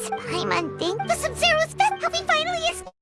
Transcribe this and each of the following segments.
friends! I'm Undine, the Sub-Zero's best. Have we finally escaped?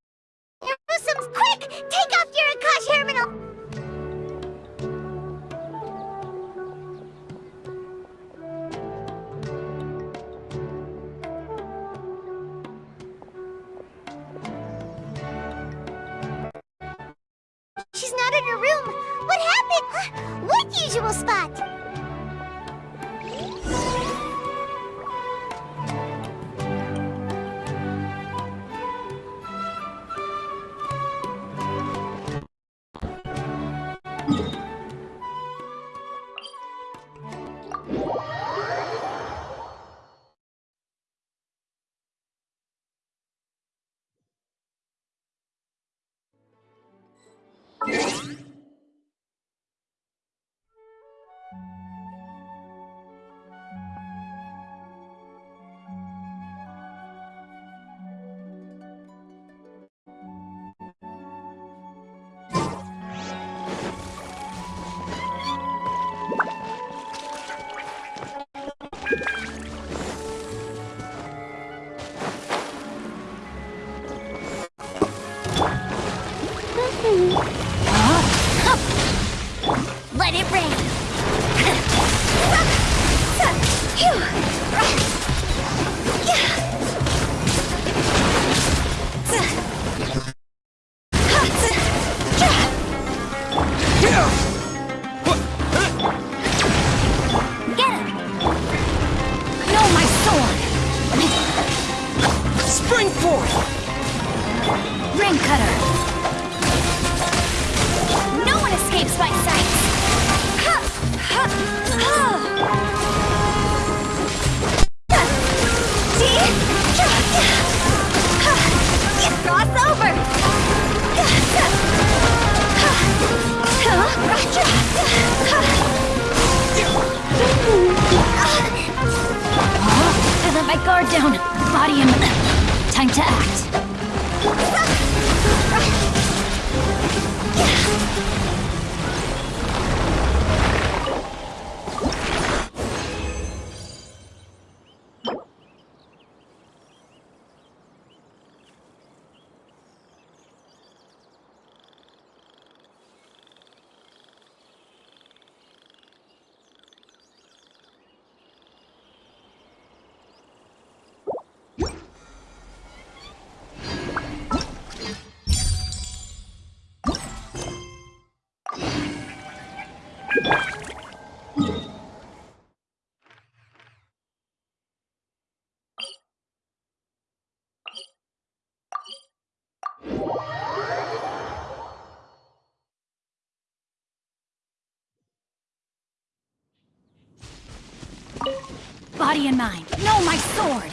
Body in mind. No, my sword!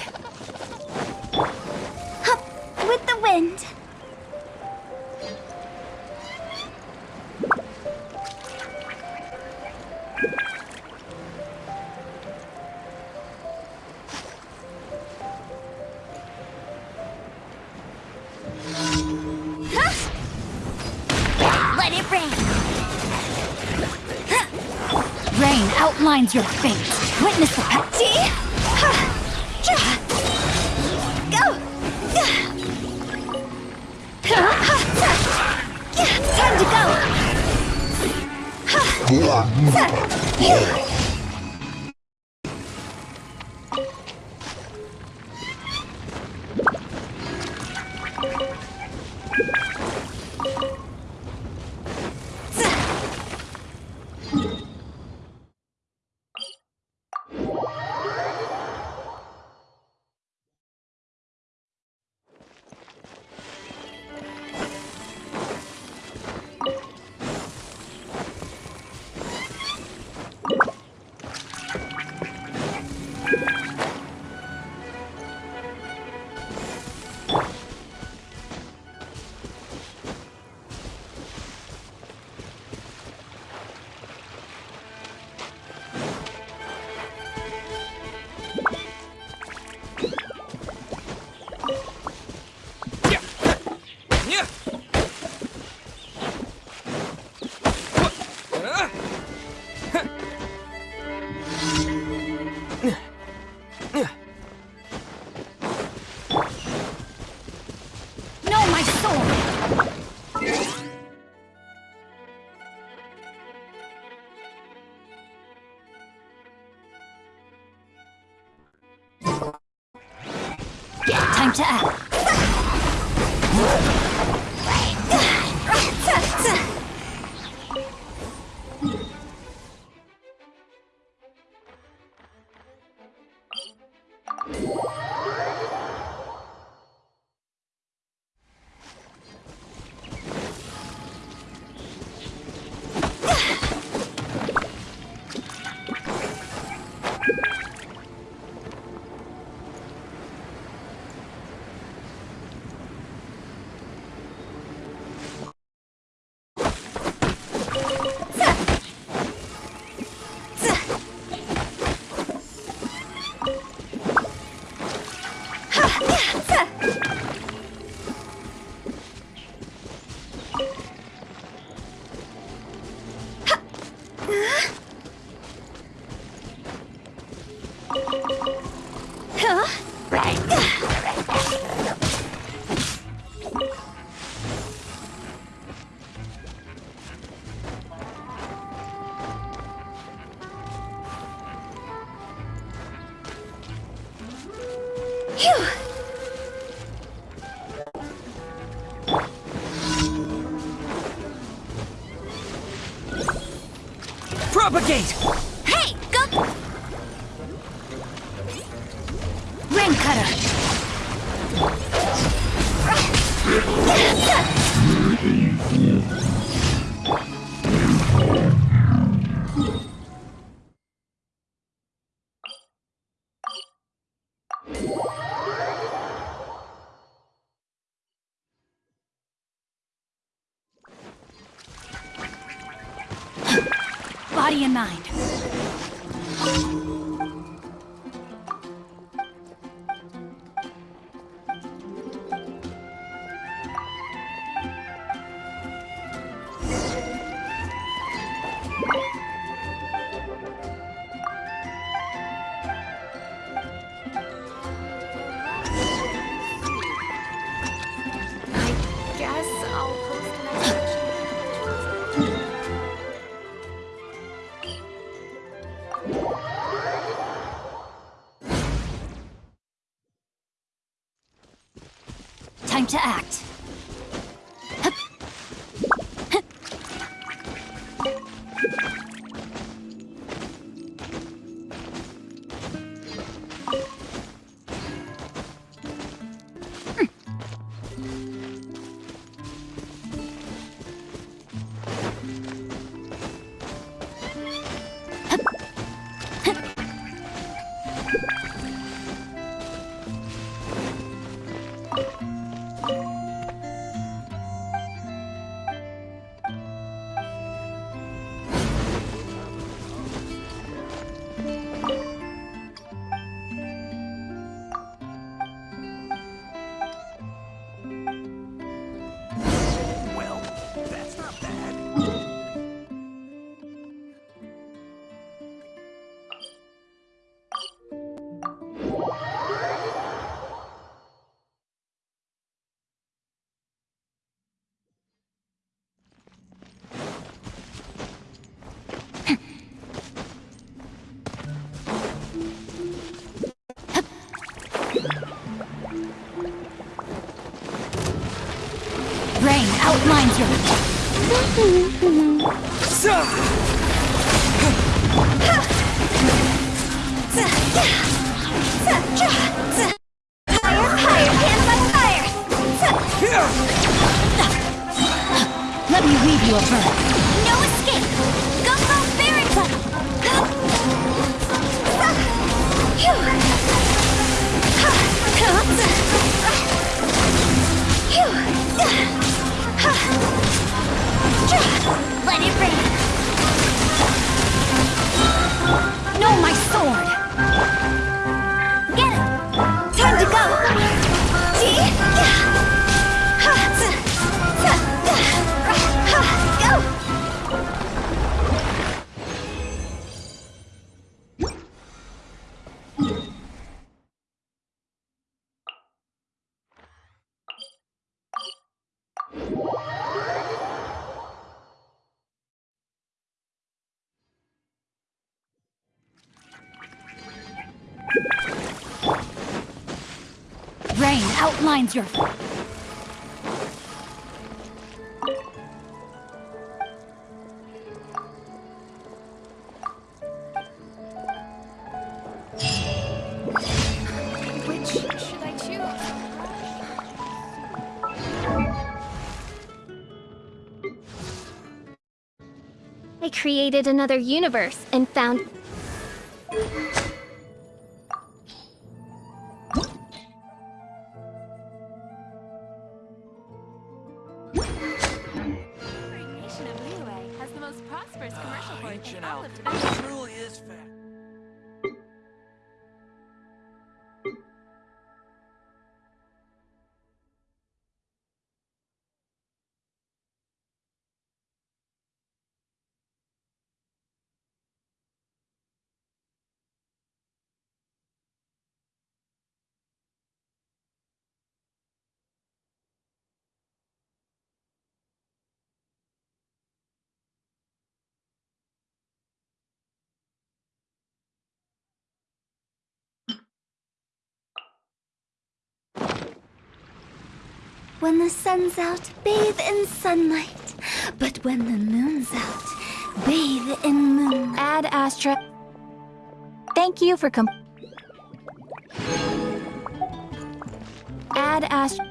Up with the wind. Let it rain. Outlines your fate. Witness the pa- See? Go! Time to go! Propagate! To act. Outlines your Higher, outlines your... Which should I choose? I created another universe and found prosperous commercial port in Ancient all of Tibet. It truly is fat. When the sun's out, bathe in sunlight. But when the moon's out, bathe in moon. Ad Astra. Thank you for com. Ad Astra.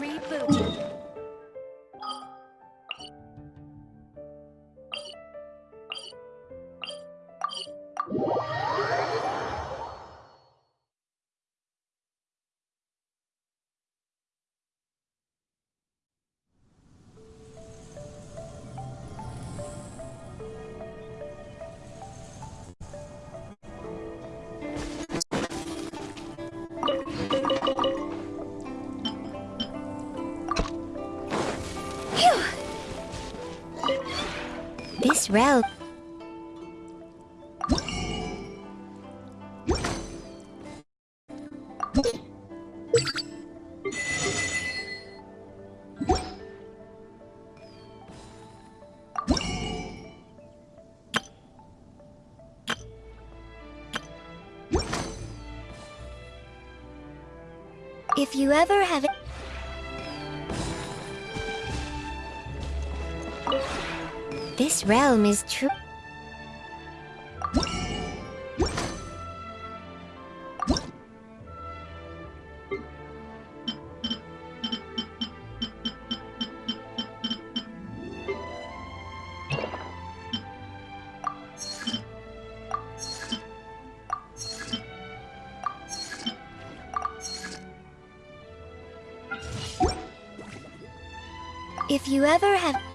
Reboot. Realm. If you ever have This realm is true. If you ever have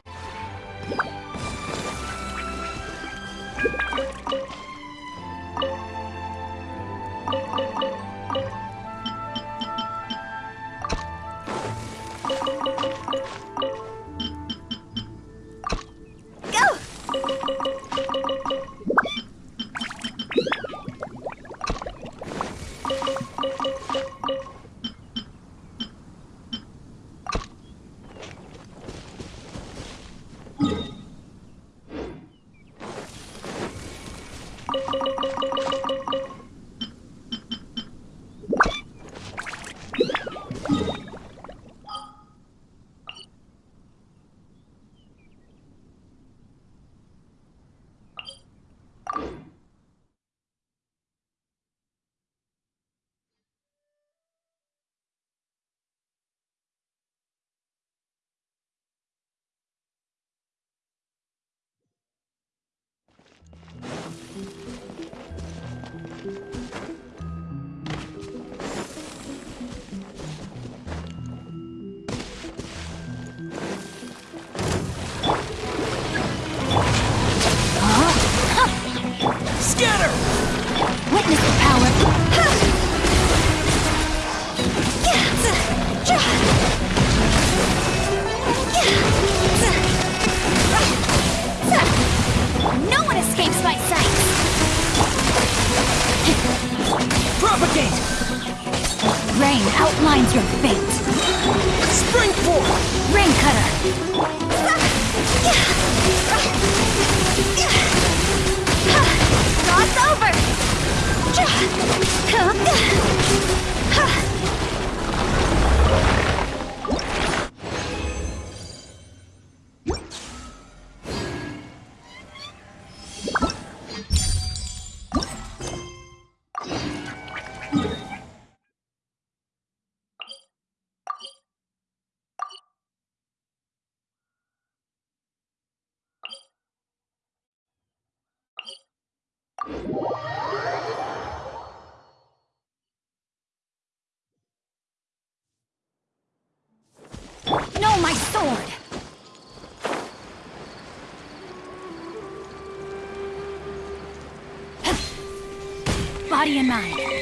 Body and mind.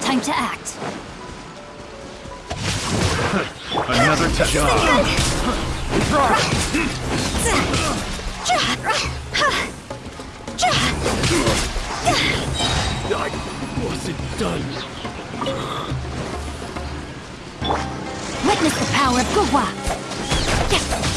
Time to act. Another job. I wasn't done. Witness the power of Gugwa!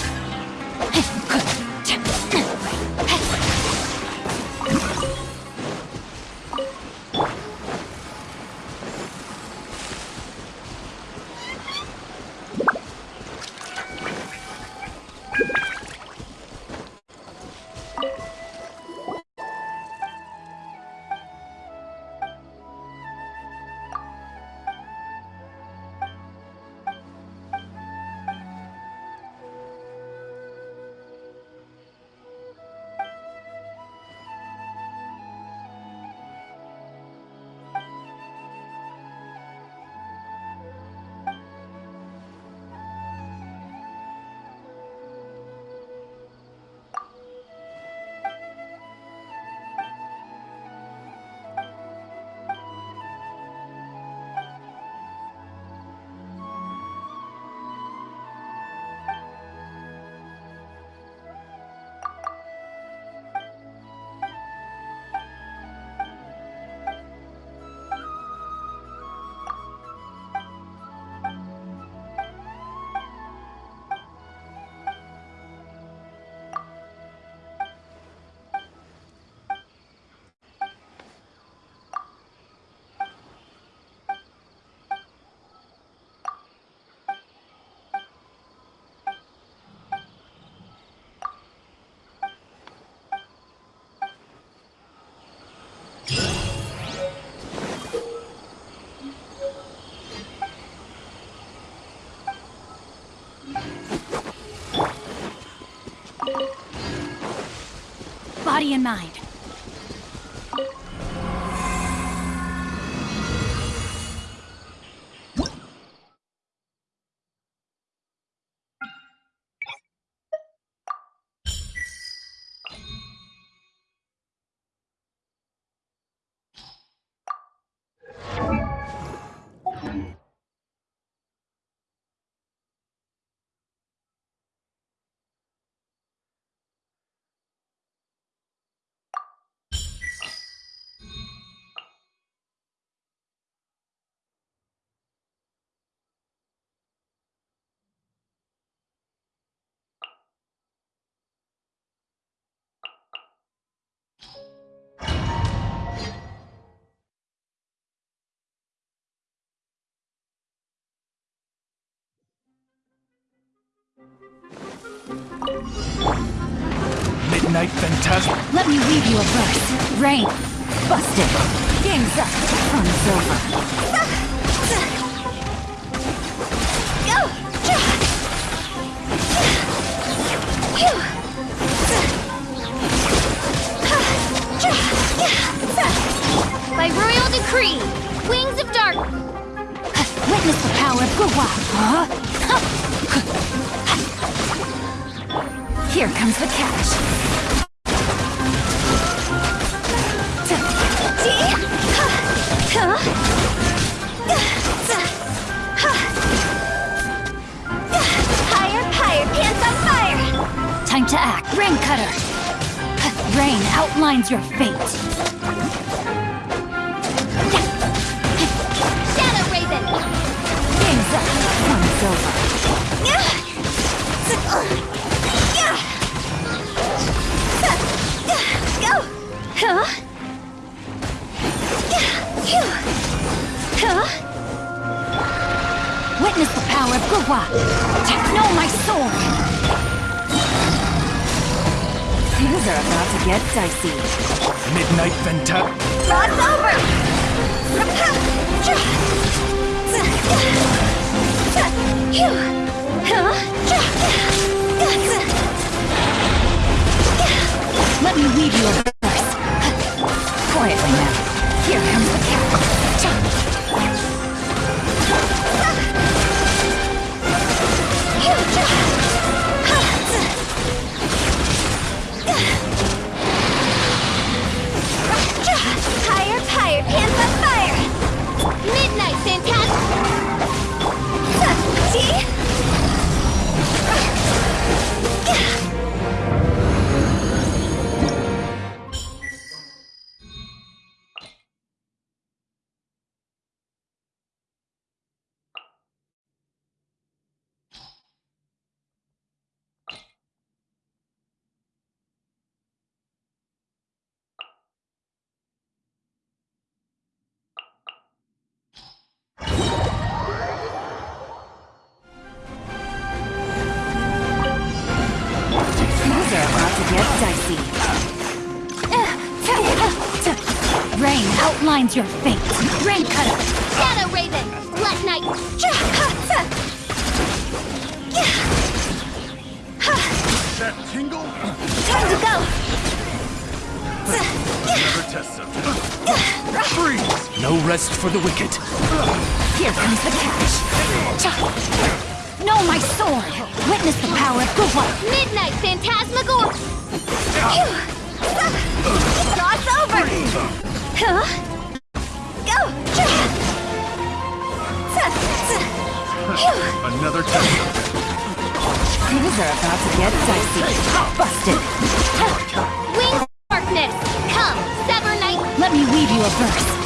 Body and mind. Midnight Phantasm. Let me read you a verse. Rain. Busted. Game's up. Fun's over. Go! By royal decree, wings of dark. Witness the power of Gawa. Huh? Here comes the catch. Higher, higher, pants on fire! Time to act. Rain cutter. Rain outlines your fate. Get dicey. Midnight Fanta... Rod's over! Let me weave you a verse. Quietly now. Here comes the cat. Here comes the catch. Know my sword. Witness the power of Gurwa. Midnight Phantasmagor! Cross over! Huh? Go! Another test subject. Things are about to get dicey. Busted. Wings of Darkness! Come, Sever Knight! Let me weave you a verse.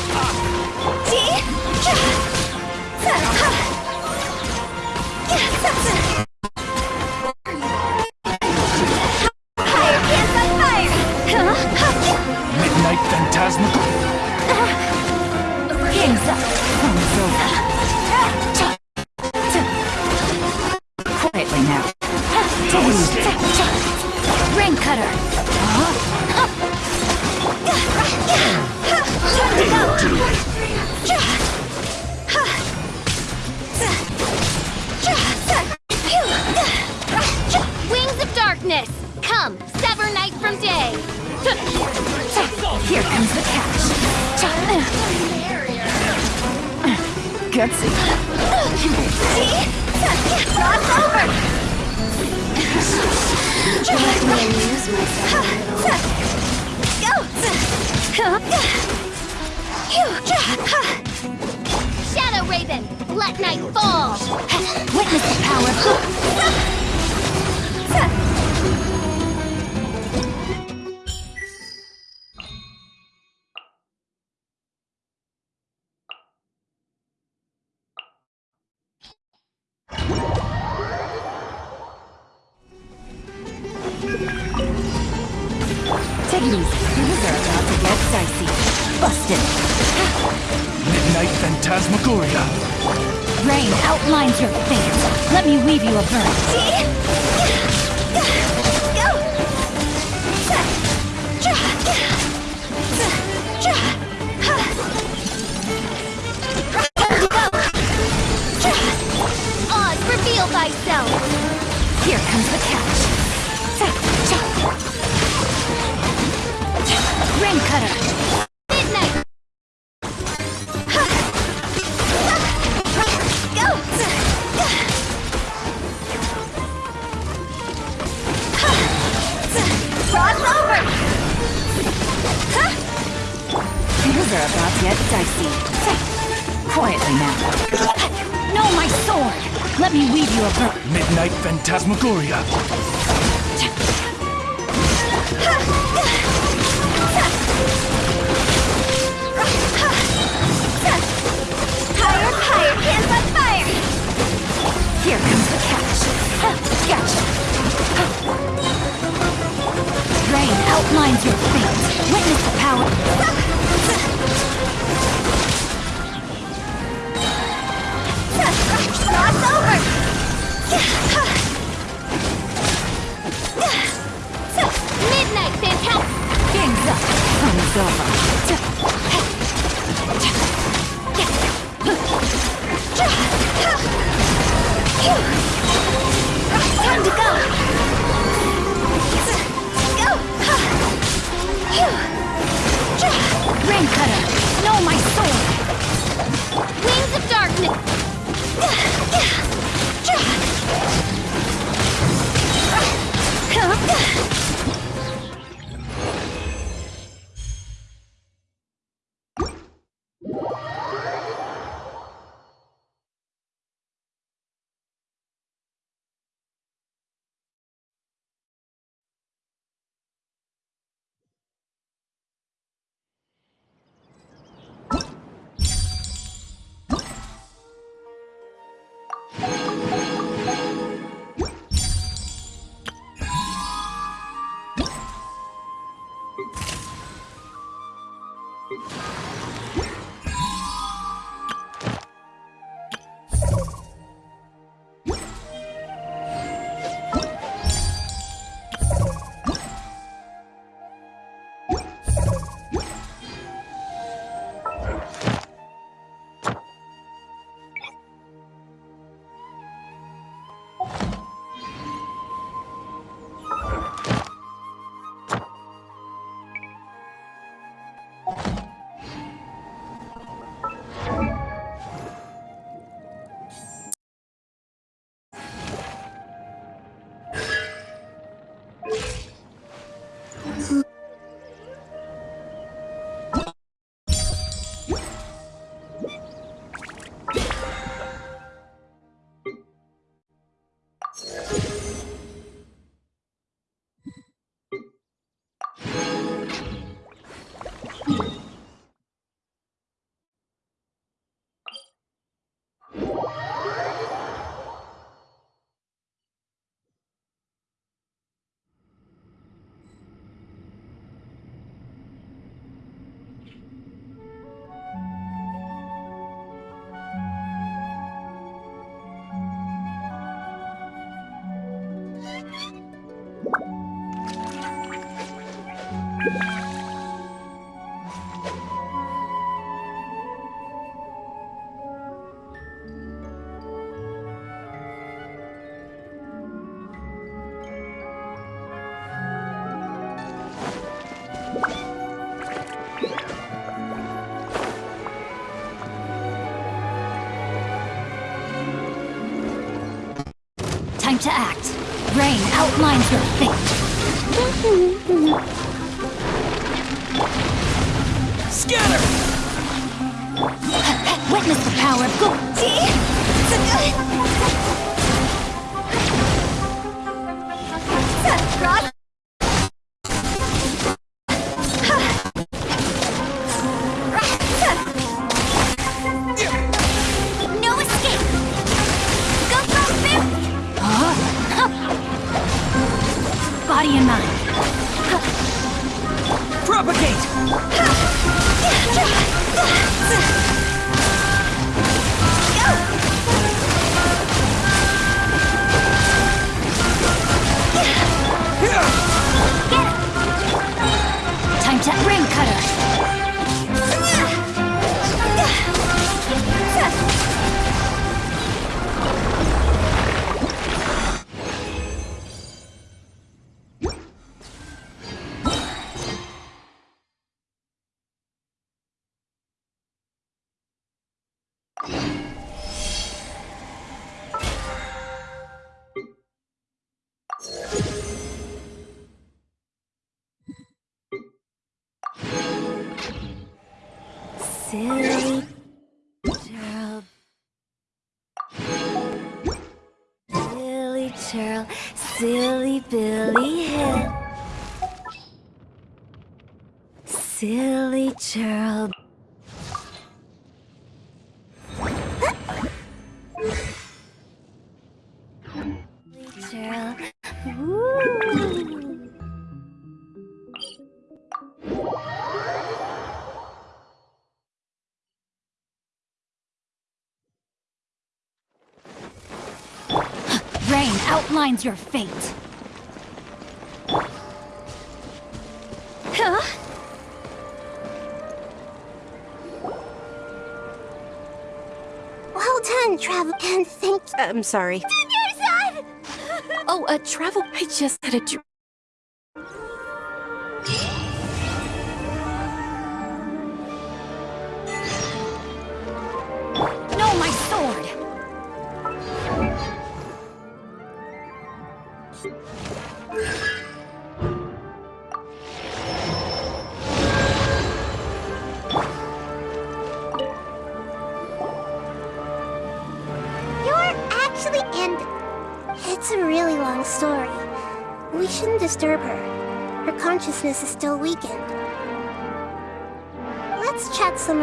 Higher Gutsy. Cross over! Go! Shadow Raven! Let night fall! Witness the power to act. Rain outlines your fate. Scatter! Witness the power of gold. Silly Gerald. Silly Gerald. Silly Billy Hill. Silly Gerald. Outlines your fate. Huh? Well done, Travel, and thank I'm sorry. your son! Oh, uh, travel. I just had a dr- shouldn't disturb her. Her consciousness is still weakened. Let's chat some.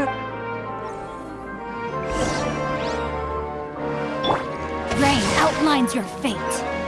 Rain outlines your fate.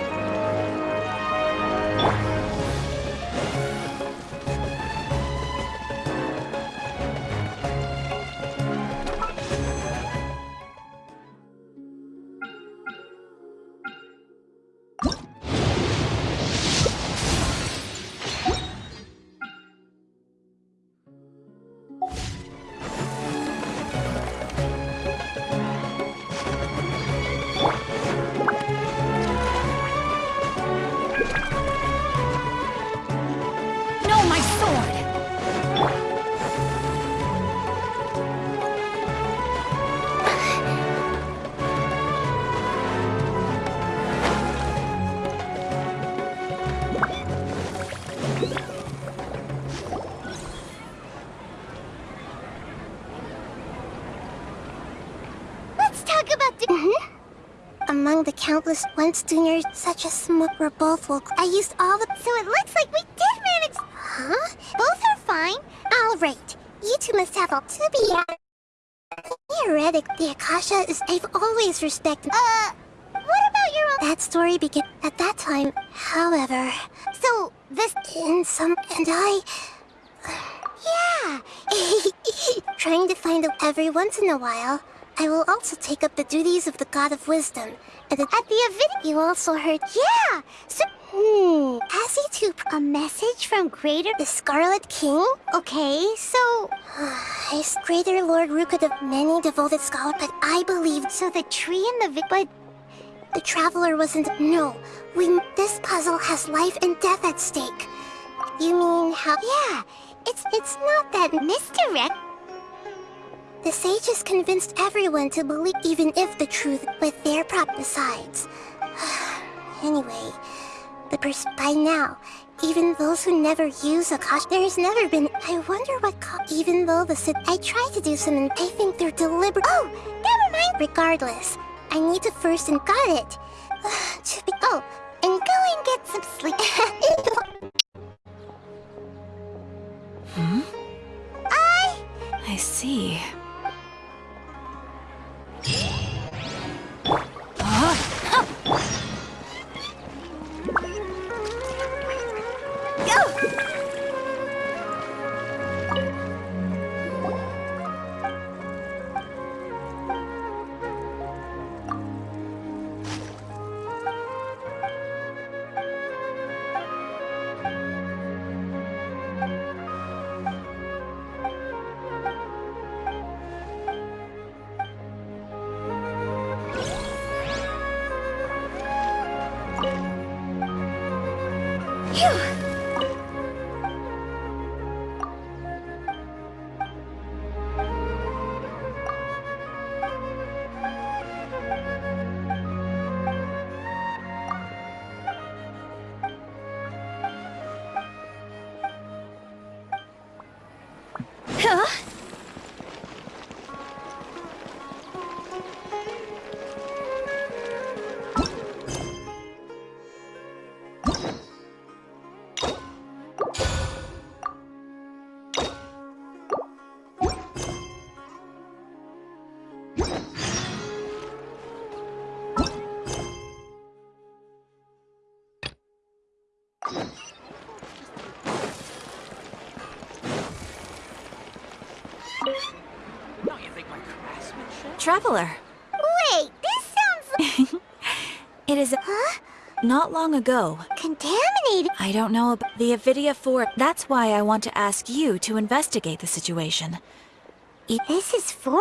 Once juniors, such as Smoke were both woke. I used all the. So it looks like we did manage. Huh? Both are fine. All right. You two must have all to be. Theoretic, the Akasha is. I've always respected. Uh, what about your own? That story began at that time. However, so this in some and I. Yeah. Trying to find out every once in a while. I will also take up the duties of the God of Wisdom. At the event, you also heard. Yeah. So, hmm. Has he to a message from Greater the Scarlet King? Okay, so is Greater Lord Rukid of many devoted scholars, but I believed so. The tree and the vi- but the traveler wasn't. No, we. This puzzle has life and death at stake. You mean how? Yeah, it's it's not that misdirect. The sages convinced everyone to believe, even if the truth, with their prop besides. anyway, the pers- by now, even those who never use Akash, there has never been. I wonder what. Even though the Sid, I tried to do some, I think they're deliberate. Oh, never mind. Regardless, I need to first and got it. to be oh, and go and get some sleep. hmm. I. I see. Go! Traveler. Wait, this sounds It is huh? not long ago. contaminated. I don't know about the Avidya 4. That's why I want to ask you to investigate the situation. This is for.